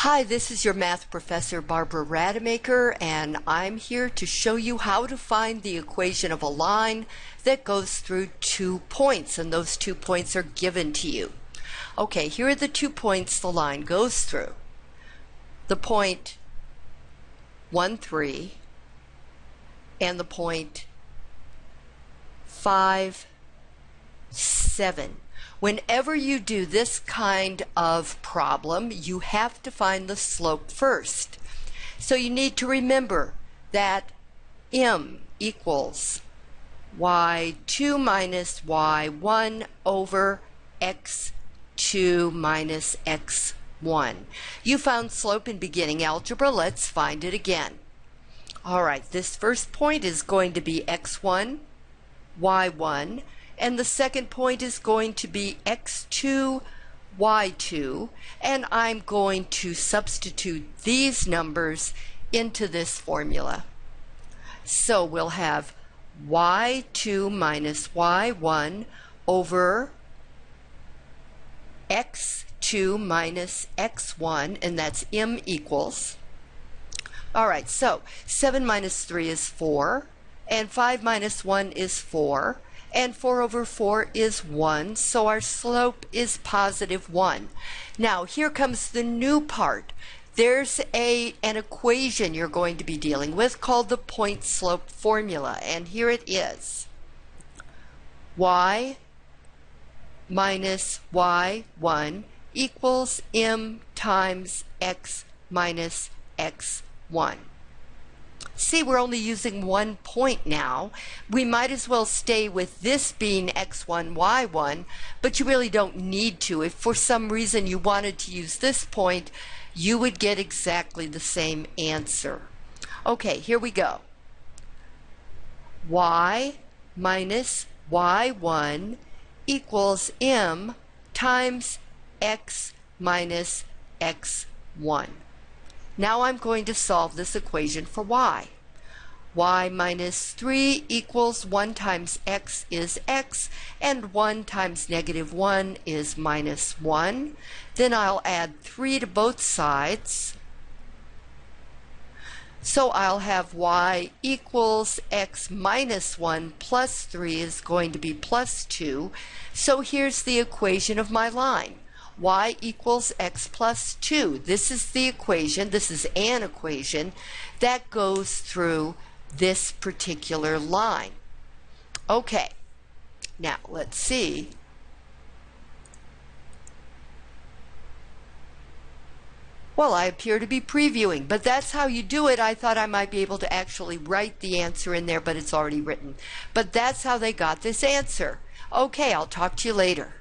Hi, this is your math professor Barbara Rademacher, and I'm here to show you how to find the equation of a line that goes through two points, and those two points are given to you. Okay, here are the two points the line goes through. The point 1, 3, and the point 5, 7. Whenever you do this kind of problem, you have to find the slope first. So you need to remember that m equals y2 minus y1 over x2 minus x1. You found slope in beginning algebra. Let's find it again. All right, this first point is going to be x1, y1, and the second point is going to be x2 y2 and I'm going to substitute these numbers into this formula. So we'll have y2 minus y1 over x2 minus x1 and that's m equals. All right, so 7 minus 3 is 4 and 5 minus 1 is 4 and 4 over 4 is 1, so our slope is positive 1. Now, here comes the new part. There's a, an equation you're going to be dealing with called the point slope formula, and here it is. y minus y1 equals m times x minus x1. See, we're only using one point now. We might as well stay with this being x1, y1, but you really don't need to. If for some reason you wanted to use this point, you would get exactly the same answer. Okay, here we go. y minus y1 equals m times x minus x1. Now I'm going to solve this equation for y. y minus 3 equals 1 times x is x, and 1 times negative 1 is minus 1. Then I'll add 3 to both sides. So I'll have y equals x minus 1 plus 3 is going to be plus 2. So here's the equation of my line y equals x plus 2. This is the equation, this is an equation that goes through this particular line. Okay, now let's see. Well, I appear to be previewing, but that's how you do it. I thought I might be able to actually write the answer in there, but it's already written. But that's how they got this answer. Okay, I'll talk to you later.